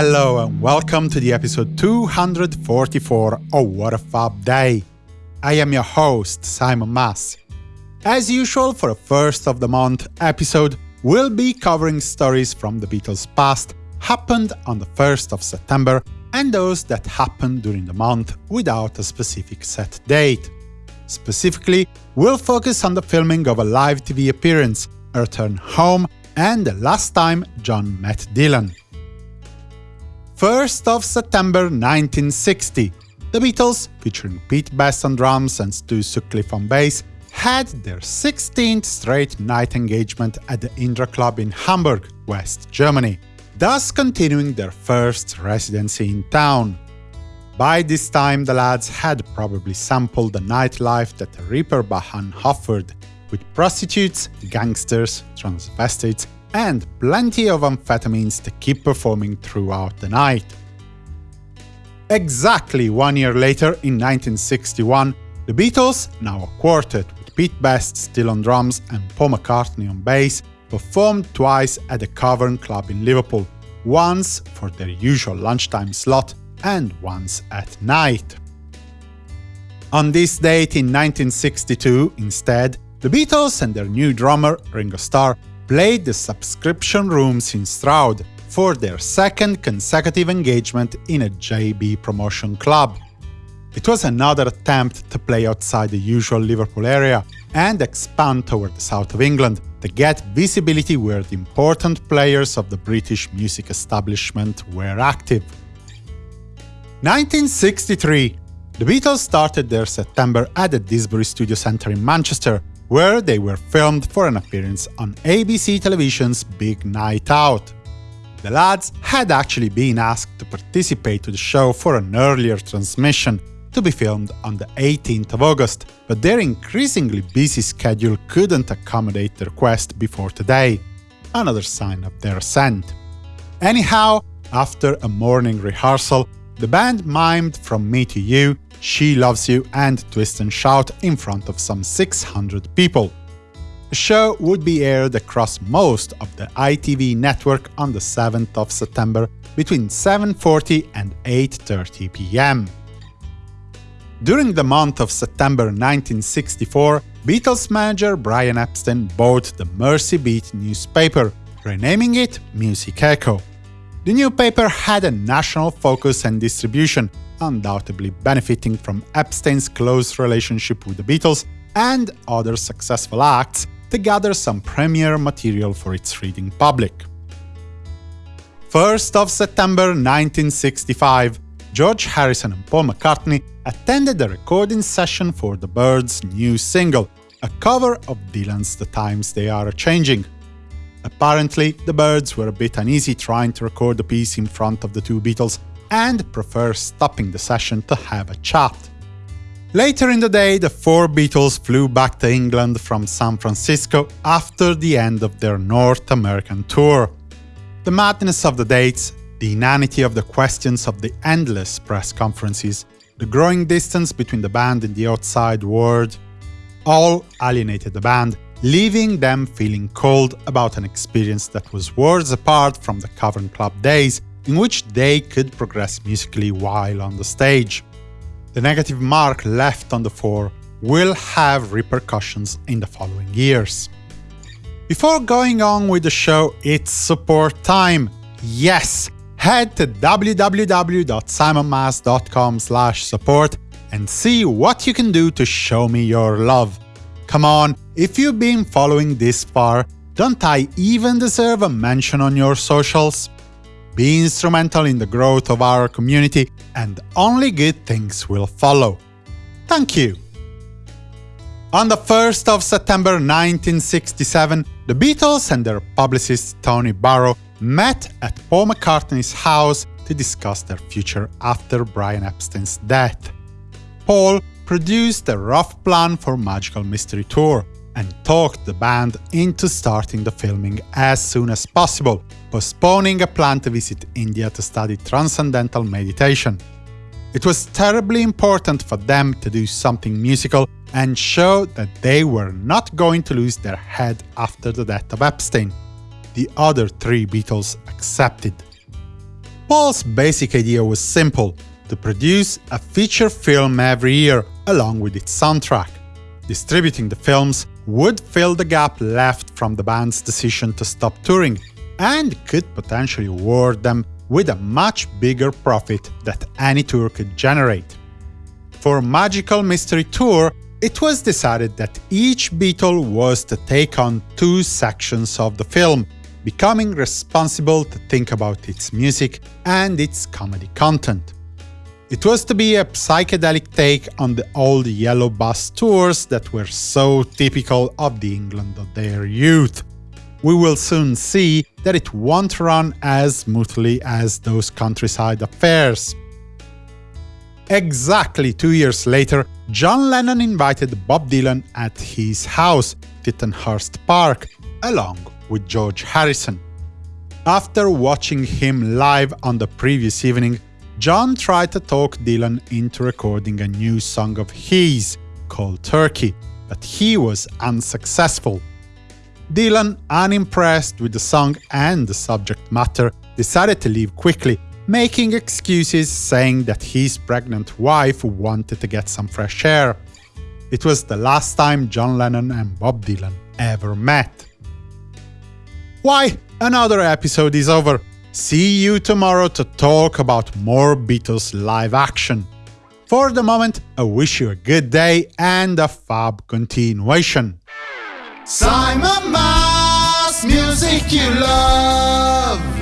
Hello and welcome to the episode 244 of What a Fab Day. I am your host, Simon Mas. As usual, for a first of the month episode, we'll be covering stories from the Beatles' past, happened on the 1st of September, and those that happened during the month without a specific set date. Specifically, we'll focus on the filming of a live TV appearance, a return home, and the last time John met Dylan. 1st of September 1960, the Beatles, featuring Pete Best on drums and Stu Sutcliffe on bass, had their 16th straight night engagement at the Indra Club in Hamburg, West Germany, thus continuing their first residency in town. By this time, the lads had probably sampled the nightlife that Reeperbahn offered, with prostitutes, gangsters, transvestites, and plenty of amphetamines to keep performing throughout the night. Exactly one year later, in 1961, the Beatles, now a quartet with Pete Best still on drums and Paul McCartney on bass, performed twice at the Cavern Club in Liverpool, once for their usual lunchtime slot and once at night. On this date in 1962, instead, the Beatles and their new drummer, Ringo Starr, played the subscription rooms in Stroud for their second consecutive engagement in a JB promotion club. It was another attempt to play outside the usual Liverpool area and expand toward the south of England to get visibility where the important players of the British music establishment were active. 1963 The Beatles started their September at the Didsbury Studio Centre in Manchester, where they were filmed for an appearance on ABC Television's Big Night Out. The lads had actually been asked to participate to the show for an earlier transmission, to be filmed on the 18th of August, but their increasingly busy schedule couldn't accommodate the request before today, another sign of their ascent. Anyhow, after a morning rehearsal, the band mimed From Me to You she Loves You and Twist and Shout in front of some 600 people. The show would be aired across most of the ITV network on the 7th of September between 7.40 and 8.30 pm. During the month of September 1964, Beatles manager Brian Epstein bought the Mersey Beat newspaper, renaming it Music Echo. The new paper had a national focus and distribution, undoubtedly benefiting from Epstein's close relationship with the Beatles and other successful acts to gather some premiere material for its reading public. 1st of September 1965, George Harrison and Paul McCartney attended a recording session for The Byrds' new single, a cover of Dylan's The Times They Are Changing. Apparently, the Byrds were a bit uneasy trying to record the piece in front of the two Beatles, and prefer stopping the session to have a chat. Later in the day, the four Beatles flew back to England from San Francisco after the end of their North American tour. The madness of the dates, the inanity of the questions of the endless press conferences, the growing distance between the band and the outside world, all alienated the band, leaving them feeling cold about an experience that was worlds apart from the Cavern Club days in which they could progress musically while on the stage. The negative mark left on the four will have repercussions in the following years. Before going on with the show, it's support time. Yes! Head to www.simonmas.com support and see what you can do to show me your love. Come on, if you've been following this far, don't I even deserve a mention on your socials? Be instrumental in the growth of our community, and only good things will follow. Thank you! On the 1st of September 1967, the Beatles and their publicist Tony Barrow met at Paul McCartney's house to discuss their future after Brian Epstein's death. Paul produced a rough plan for Magical Mystery Tour, and talked the band into starting the filming as soon as possible, postponing a plan to visit India to study transcendental meditation. It was terribly important for them to do something musical and show that they were not going to lose their head after the death of Epstein. The other three Beatles accepted. Paul's basic idea was simple to produce a feature film every year, along with its soundtrack. Distributing the films would fill the gap left from the band's decision to stop touring, and could potentially award them with a much bigger profit that any tour could generate. For Magical Mystery Tour, it was decided that each Beatle was to take on two sections of the film, becoming responsible to think about its music and its comedy content. It was to be a psychedelic take on the old yellow bus tours that were so typical of the England of their youth. We will soon see that it won't run as smoothly as those countryside affairs. Exactly two years later, John Lennon invited Bob Dylan at his house, Tittenhurst Park, along with George Harrison. After watching him live on the previous evening, John tried to talk Dylan into recording a new song of his, called Turkey, but he was unsuccessful. Dylan, unimpressed with the song and the subject matter, decided to leave quickly, making excuses saying that his pregnant wife wanted to get some fresh air. It was the last time John Lennon and Bob Dylan ever met. Why, another episode is over, See you tomorrow to talk about more Beatles live action. For the moment, I wish you a good day and a fab continuation. Simon Mas, music you love.